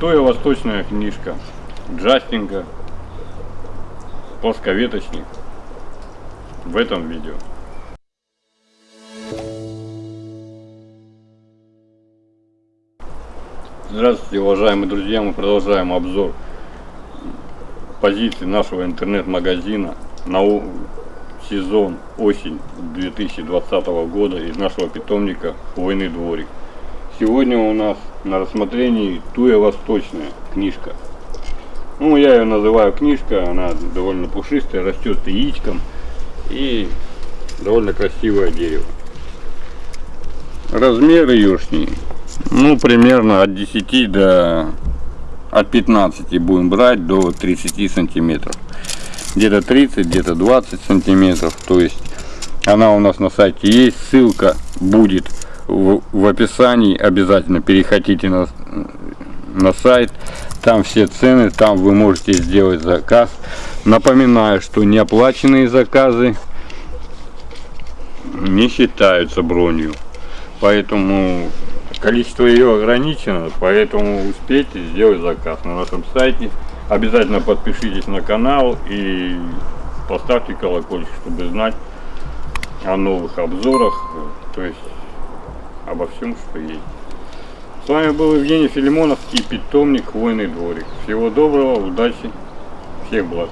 Туя восточная книжка. Джастинга. Плосковеточник. В этом видео. Здравствуйте, уважаемые друзья! Мы продолжаем обзор позиций нашего интернет-магазина на сезон осень 2020 года из нашего питомника Войны дворик. Сегодня у нас на рассмотрении Туя Восточная книжка. Ну, я ее называю книжка, она довольно пушистая, растет яичком и довольно красивое дерево. Размеры юшни, ну, примерно от 10 до от 15 будем брать до 30 сантиметров где-то 30 где-то 20 сантиметров то есть она у нас на сайте есть ссылка будет в, в описании обязательно переходите на, на сайт. Там все цены там вы можете сделать заказ. Напоминаю что неоплаченные заказы не считаются бронью. Поэтому количество ее ограничено поэтому успейте сделать заказ на нашем сайте. Обязательно подпишитесь на канал и поставьте колокольчик чтобы знать о новых обзорах. То есть обо всем что есть. С вами был Евгений Филимонов и питомник Хвойный дворик всего доброго удачи всех благ